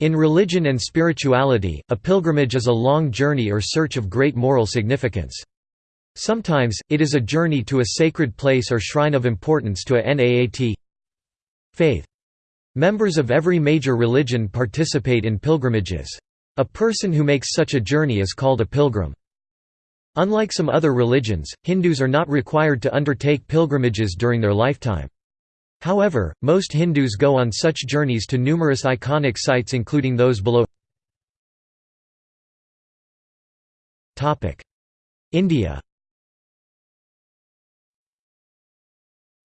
In religion and spirituality, a pilgrimage is a long journey or search of great moral significance. Sometimes, it is a journey to a sacred place or shrine of importance to a Naat faith. Members of every major religion participate in pilgrimages. A person who makes such a journey is called a pilgrim. Unlike some other religions, Hindus are not required to undertake pilgrimages during their lifetime. However, most Hindus go on such journeys to numerous iconic sites including those below India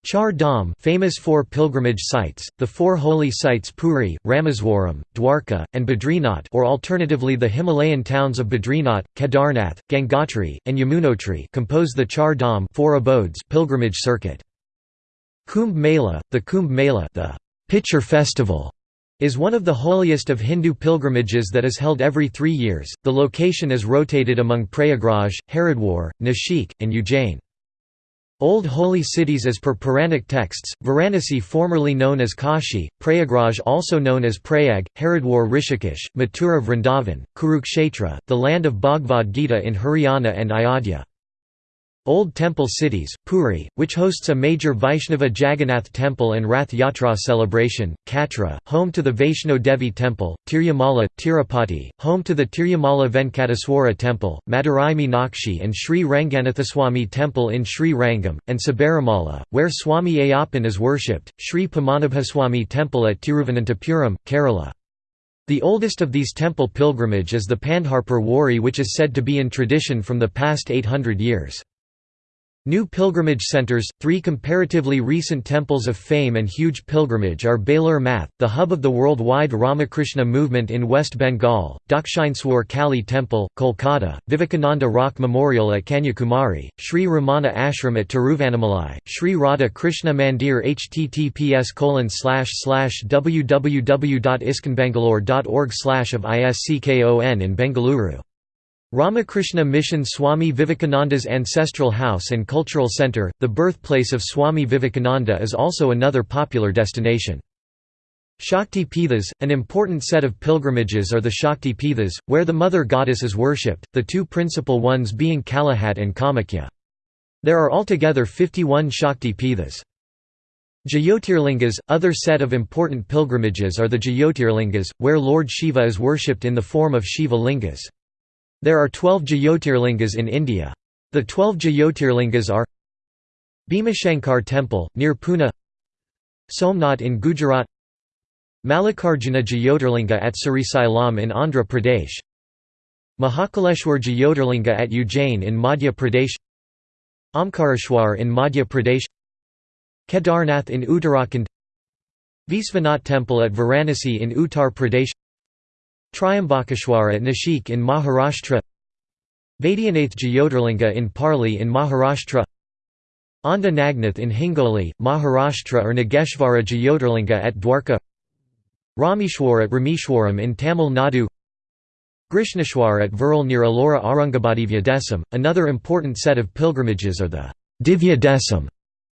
Char Dham famous for pilgrimage sites, the four holy sites Puri, Rameswaram, Dwarka, and Badrinath or alternatively the Himalayan towns of Badrinath, Kedarnath, Gangotri, and Yamunotri compose the Char Dham four abodes pilgrimage circuit. Kumbh Mela, the Kumbh Mela the pitcher festival, is one of the holiest of Hindu pilgrimages that is held every three years. The location is rotated among Prayagraj, Haridwar, Nashik, and Ujjain. Old holy cities as per Puranic texts, Varanasi formerly known as Kashi, Prayagraj also known as Prayag, Haridwar Rishikesh, Mathura Vrindavan, Kurukshetra, the land of Bhagavad Gita in Haryana and Ayodhya. Old temple cities, Puri, which hosts a major Vaishnava Jagannath temple and Rath Yatra celebration, Katra, home to the Vaishno Devi temple, Tirumala, Tirupati, home to the Tirumala Venkateswara temple, Madurai Meenakshi and Sri Ranganathaswamy temple in Sri Rangam, and Sabarimala, where Swami Ayyappan is worshipped, Sri Padmanabhaswamy temple at Tiruvananthapuram, Kerala. The oldest of these temple pilgrimage is the Pandharpur Wari which is said to be in tradition from the past 800 years. New pilgrimage centers, three comparatively recent temples of fame and huge pilgrimage are Belur Math, the hub of the worldwide Ramakrishna movement in West Bengal, Dakshineswar Kali Temple, Kolkata, Vivekananda Rock Memorial at Kanyakumari, Sri Ramana Ashram at Tiruvannamalai, Sri Radha Krishna Mandir https www.iskconbangalore.org of ISKCON in Bengaluru Ramakrishna Mission Swami Vivekananda's ancestral house and cultural center, the birthplace of Swami Vivekananda is also another popular destination. Shakti Pithas, an important set of pilgrimages are the Shakti Pithas, where the mother goddess is worshipped, the two principal ones being Kalighat and Kamakhya. There are altogether 51 Shakti Pithas. Jyotirlingas, other set of important pilgrimages are the Jyotirlingas, where Lord Shiva is worshipped in the form of Shiva Lingas. There are 12 Jyotirlingas in India. The 12 Jyotirlingas are Bhimashankar Temple, near Pune Somnath in Gujarat Mallikarjuna Jyotirlinga at Srisailam in Andhra Pradesh Mahakaleshwar Jyotirlinga at Ujjain in Madhya Pradesh Omkareshwar in Madhya Pradesh Kedarnath in Uttarakhand Visvanath Temple at Varanasi in Uttar Pradesh Trimbakeshwar at Nashik in Maharashtra Vaidyanath Jyotirlinga in Parli in Maharashtra Aundha Nagnath in Hingoli, Maharashtra or Nageshvara Jyotirlinga at Dwarka Rameshwar at Rameshwaram in Tamil Nadu Grishneshwar at Verul near Ellora Aurangabadi Desam. Another important set of pilgrimages are the Divya Desam,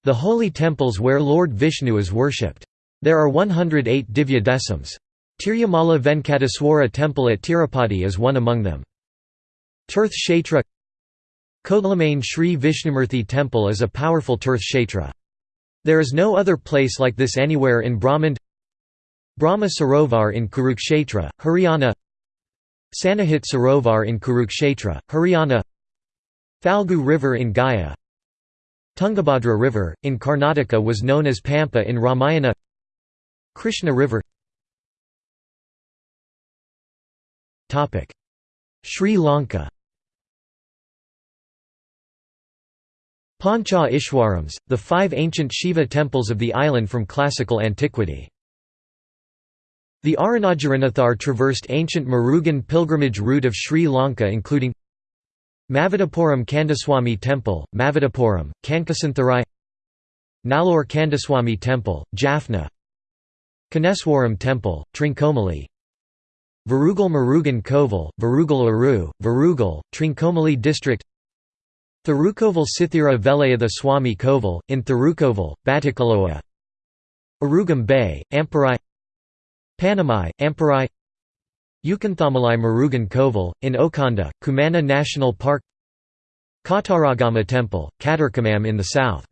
the holy temples where Lord Vishnu is worshipped. There are 108 Divya Desams. Tirumala Venkateswara temple at Tirupati is one among them. Tirth Kshetra Kodlamane Sri Vishnumurthy temple is a powerful Tirth Kshetra. There is no other place like this anywhere in Brahmand Brahma Sarovar in Kurukshetra, Haryana Sannihit Sarovar in Kurukshetra, Haryana Phalgu River in Gaya Tungabhadra River, in Karnataka was known as Pampa in Ramayana Krishna River Sri Lanka Pancha Ishwarams, the five ancient Shiva temples of the island from classical antiquity. The Arunagirinaathar traversed ancient Murugan pilgrimage route of Sri Lanka including Maviddapuram Kandaswamy Temple, Maviddapuram, Kankesanthurai Nallur Kandaswamy Temple, Jaffna Koneswaram Temple, Trincomalee Varugal Murugan Kovil, Varugal Aru, Varugal, Trincomalee District Thirukkovil Sithira Velayatha Swami Kovil, in Thirukkovil, Batticaloa Arugam Bay, Amparai Panamai, Amparai Ukanthamalai Murugan Kovil, in Okanda, Kumana National Park Kataragama Temple, Katarkamam in the south.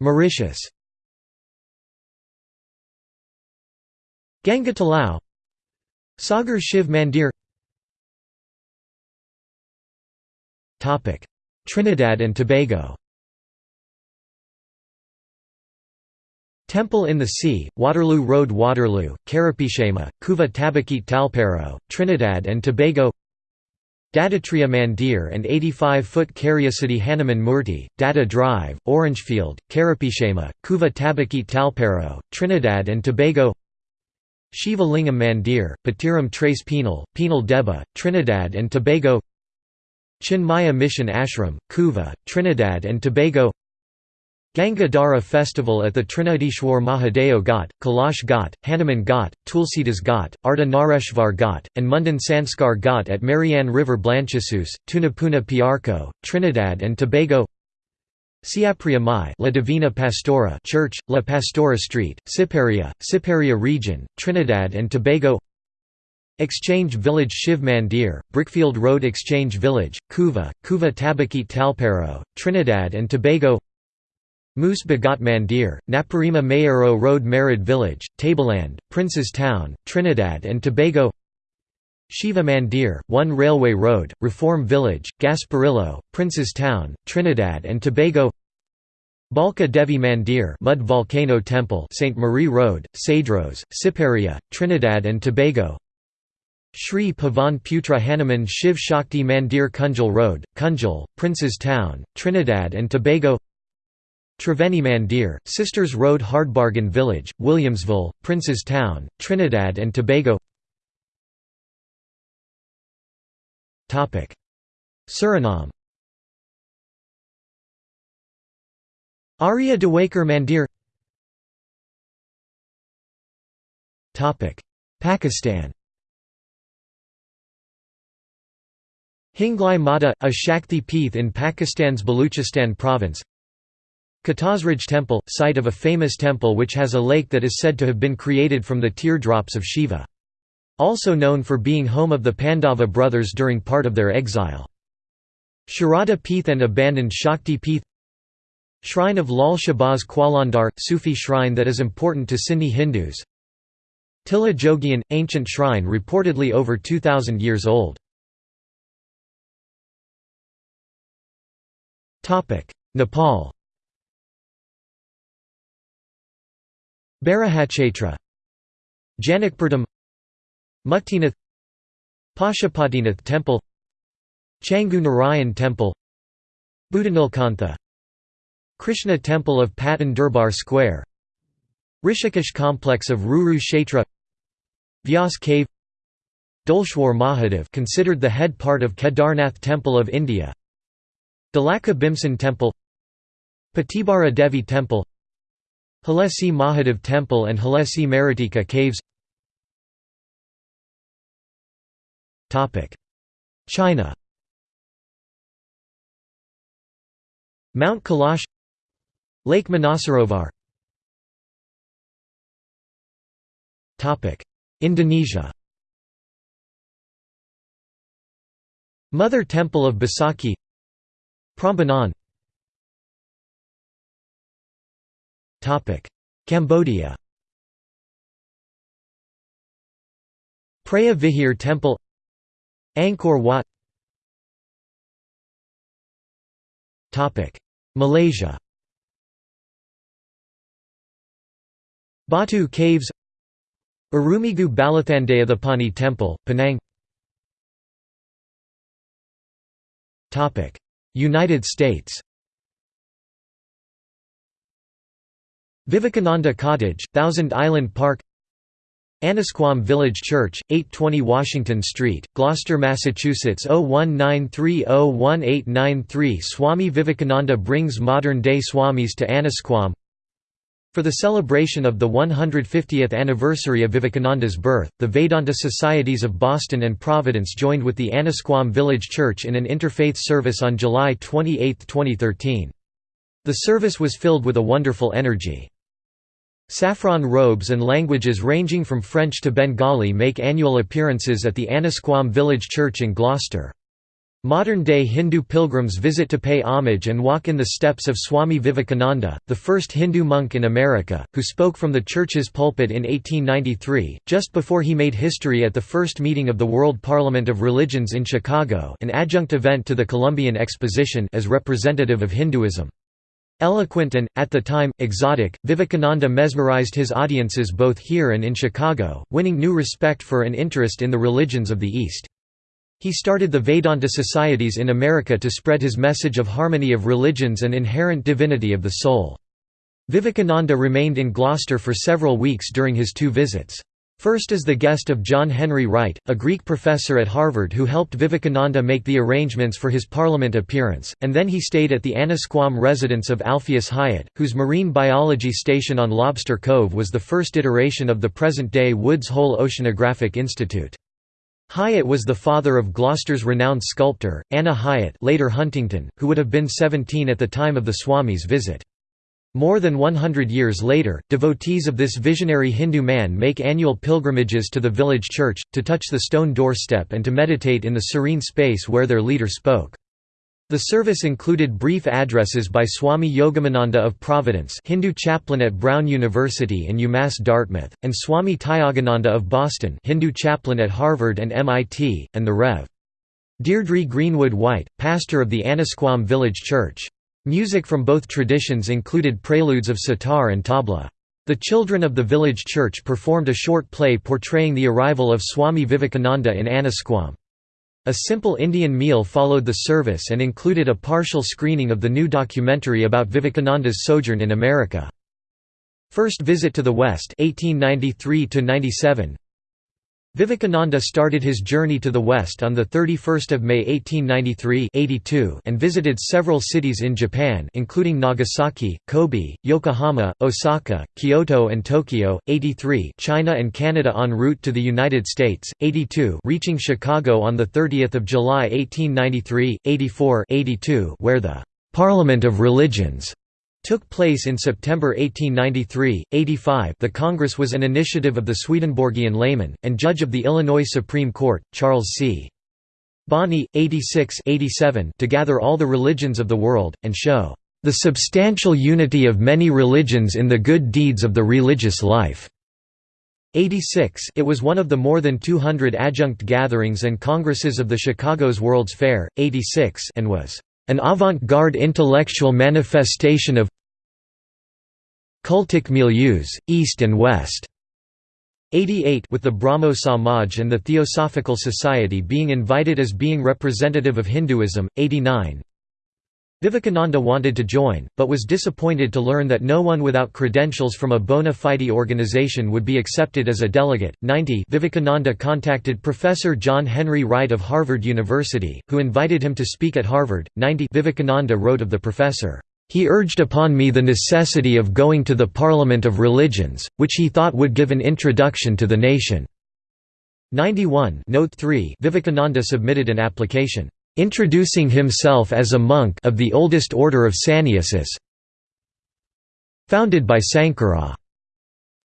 Mauritius Ganga Talao Sagar Shiv Mandir. Trinidad and Tobago. Temple in the Sea, Waterloo Road Waterloo, Carapichaima, Couva Tabaquite Talparo, Trinidad and Tobago. Dattatreya Mandir and 85-foot City Hanuman Murti, Datta Drive, Orangefield, Carapichaima, Couva Tabaquite Talparo, Trinidad and Tobago Shiva Lingam Mandir, Patiram Trace Penal, Penal Debe, Trinidad and Tobago Chinmaya Mission Ashram, Couva, Trinidad and Tobago Ganga Dara festival at the Trinidishwar Mahadeo Ghat, Kalash Ghat, Hanuman Ghat, Tulsidas Ghat, Ardhanareshvar Ghat, and Mundan Sanskar Ghat at Marianne River Blanchisseuse, Tunapuna Piarco, Trinidad and Tobago Siparia Mai La Divina Pastora Church, La Pastora Street, Siparia, Siparia Region, Trinidad and Tobago. Exchange Village Shiv Mandir, Brickfield Road Exchange Village, Couva, Couva Tabaquite Talparo, Trinidad and Tobago. Moose Bagat Mandir, Naparima Mayaro Road Merid Village, Tableland, Prince's Town, Trinidad and Tobago Shiva Mandir, One Railway Road, Reform Village, Gasparillo, Prince's Town, Trinidad and Tobago Balka Devi Mandir Mud Volcano Temple St. Marie Road, Cedros, Siparia, Trinidad and Tobago Sri Pavan Putra Hanuman Shiv Shakti Mandir Kunjal Road, Kunjal, Prince's Town, Trinidad and Tobago Triveni Mandir, Sisters Road Hardbargain Village, Williamsville, Prince's Town, Trinidad and Tobago Suriname. Arya Dewakar Mandir. Pakistan. Hinglaj Mata, a Shakti Peeth in Pakistan's Baluchistan province. Katasraj Temple, site of a famous temple which has a lake that is said to have been created from the teardrops of Shiva. Also known for being home of the Pandava brothers during part of their exile. Sharada Peeth and abandoned Shakti Peeth. Shrine of Lal Shahbaz Qalandar, Sufi shrine that is important to Sindhi Hindus. Tilla Jogian, ancient shrine reportedly over 2000 years old. Nepal. Barahachetra Janakpurdham Muktinath Pashupatinath Temple Changu Narayan Temple Budhanilkantha Krishna Temple of Patan Durbar Square Rishikesh Complex of Ruru Kshetra Vyas Cave Doleshwar Mahadev considered the head part of Kedarnath Temple of India Dolakha Bhimsen Temple Pathibhara Devi Temple Halesi Mahadev Temple and Halesi Maratika Caves China. Mount Kailash. Lake Manasarovar. Indonesia. Mother Temple of Besakih Prambanan. Cambodia. Preah Vihear Temple Angkor Wat. Malaysia. Batu Caves. Arulmigu Balathandayuthapani Temple, Penang. United States. Vivekananda Cottage, Thousand Island Park Annisquam Village Church, 820 Washington Street, Gloucester, Massachusetts 0193018893 Swami Vivekananda brings modern-day Swamis to Annisquam For the celebration of the 150th anniversary of Vivekananda's birth, the Vedanta Societies of Boston and Providence joined with the Annisquam Village Church in an interfaith service on July 28, 2013. The service was filled with a wonderful energy. Saffron robes and languages ranging from French to Bengali make annual appearances at the Annisquam village church in Gloucester. Modern-day Hindu pilgrims visit to pay homage and walk in the steps of Swami Vivekananda, the first Hindu monk in America, who spoke from the church's pulpit in 1893, just before he made history at the first meeting of the World Parliament of Religions in Chicago an adjunct event to the Columbian Exposition as representative of Hinduism. Eloquent and, at the time, exotic, Vivekananda mesmerized his audiences both here and in Chicago, winning new respect for and interest in the religions of the East. He started the Vedanta societies in America to spread his message of harmony of religions and inherent divinity of the soul. Vivekananda remained in Gloucester for several weeks during his two visits. First as the guest of John Henry Wright, a Greek professor at Harvard who helped Vivekananda make the arrangements for his Parliament appearance, and then he stayed at the Annisquam residence of Alpheus Hyatt, whose marine biology station on Lobster Cove was the first iteration of the present-day Woods Hole Oceanographic Institute. Hyatt was the father of Gloucester's renowned sculptor, Anna Hyatt later Huntington, who would have been 17 at the time of the Swami's visit. More than 100 years later, devotees of this visionary Hindu man make annual pilgrimages to the village church, to touch the stone doorstep and to meditate in the serene space where their leader spoke. The service included brief addresses by Swami Yogatmananda of Providence Hindu chaplain at Brown University and UMass Dartmouth, and Swami Tyagananda of Boston Hindu chaplain at Harvard and MIT, and the Rev. Deirdre Greenwood White, pastor of the Annisquam Village Church. Music from both traditions included preludes of sitar and tabla. The children of the village church performed a short play portraying the arrival of Swami Vivekananda in Annisquam. A simple Indian meal followed the service and included a partial screening of the new documentary about Vivekananda's sojourn in America. First visit to the West 1893 -97. Vivekananda started his journey to the west on 31 May 1893 and visited several cities in Japan including Nagasaki, Kobe, Yokohama, Osaka, Kyoto and Tokyo, 83 China and Canada en route to the United States, 82 reaching Chicago on 30 July 1893, 84 82 where the «Parliament of Religions» took place in September 1893. 85 The Congress was an initiative of the Swedenborgian layman, and judge of the Illinois Supreme Court, Charles C. Bonney, 86 87 to gather all the religions of the world, and show the substantial unity of many religions in the good deeds of the religious life. 86 It was one of the more than 200 adjunct gatherings and congresses of the Chicago's World's Fair, 86 and was an avant-garde intellectual manifestation of cultic milieus, East and West. 88 with the Brahmo Samaj and the Theosophical Society being invited as being representative of Hinduism, 89 Vivekananda wanted to join, but was disappointed to learn that no one without credentials from a bona fide organization would be accepted as a delegate. 90 Vivekananda contacted Professor John Henry Wright of Harvard University, who invited him to speak at Harvard. 90 Vivekananda wrote of the professor, he urged upon me the necessity of going to the Parliament of Religions, which he thought would give an introduction to the nation. 91 Note 3 Vivekananda submitted an application introducing himself as a monk of the oldest order of sannyasis founded by Sankara.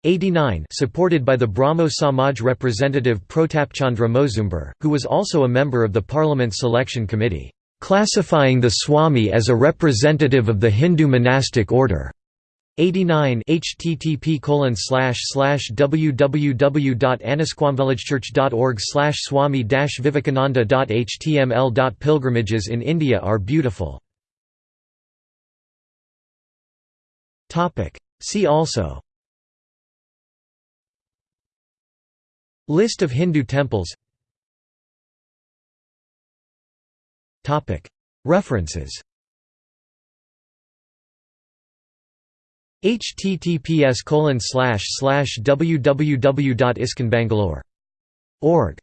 89 supported by the Brahmo Samaj representative Protapchandra Mozumdar, who was also a member of the Parliament Selection Committee, classifying the Swami as a representative of the Hindu monastic order. 89 http colon slash slash www.annisquamvillagechurch.org slash swami vivekananda.html. Pilgrimages in India are beautiful. See also List of Hindu temples References https www.iskconbangalore.org